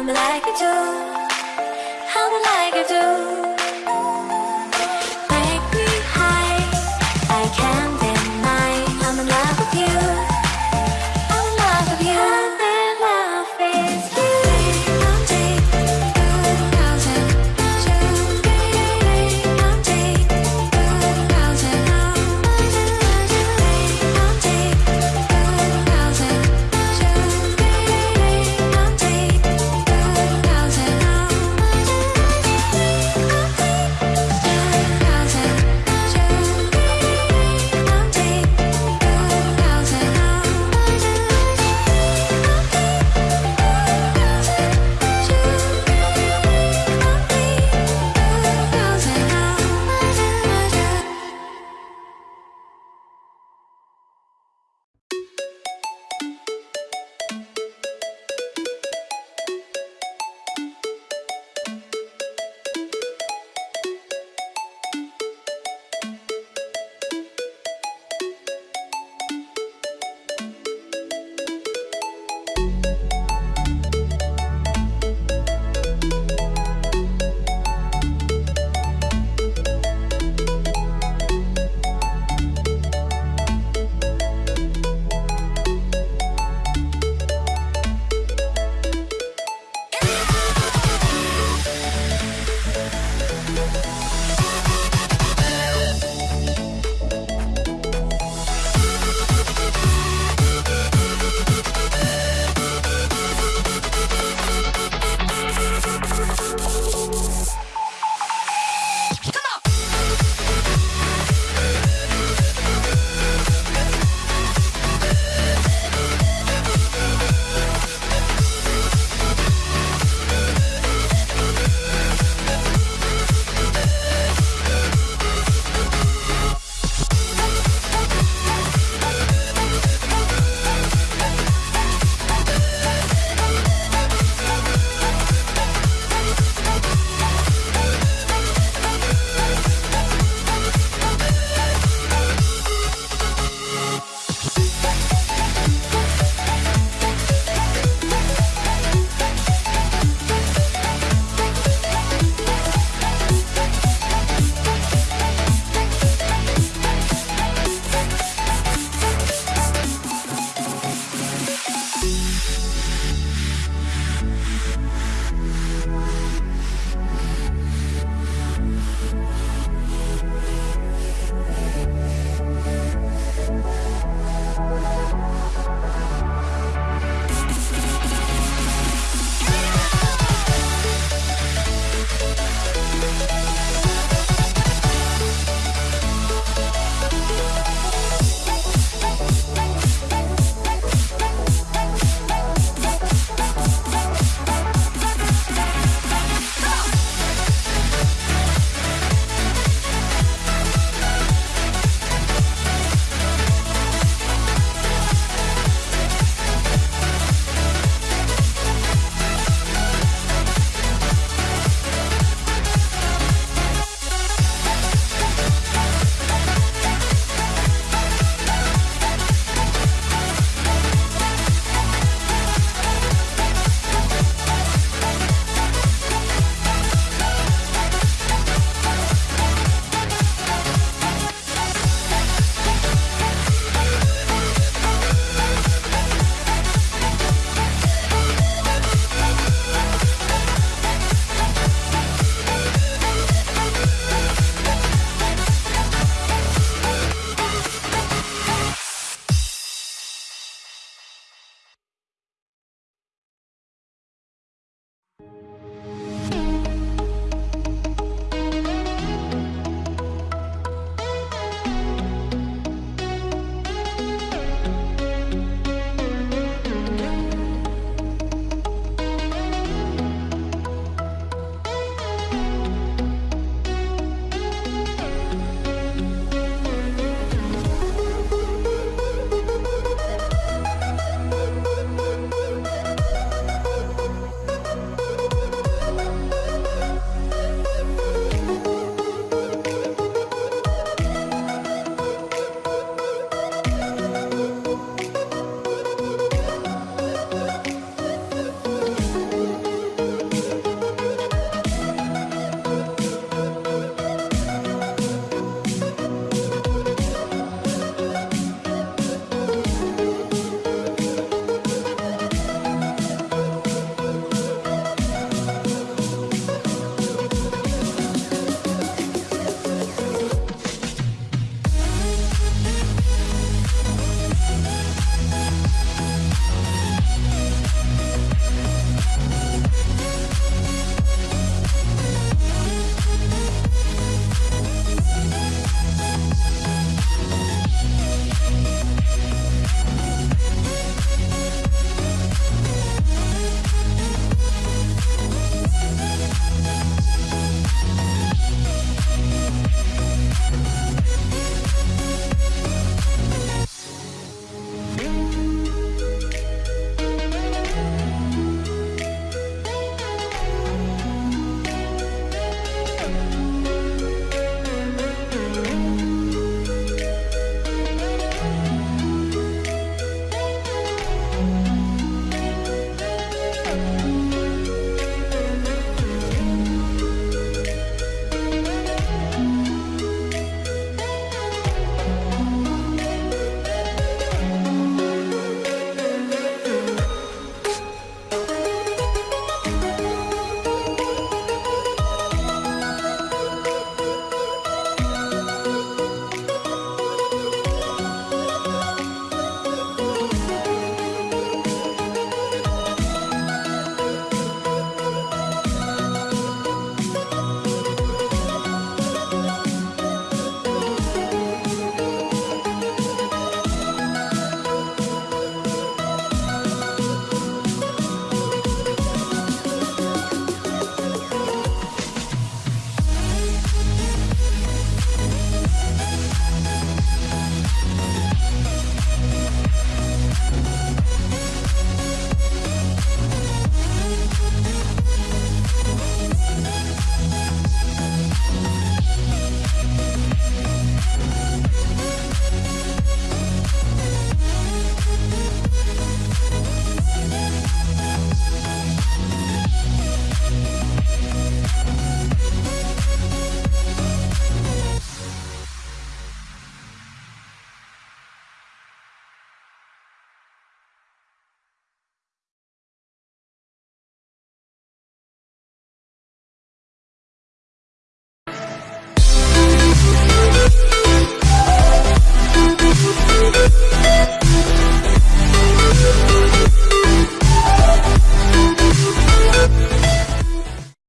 I'm like you do. I'm like you do.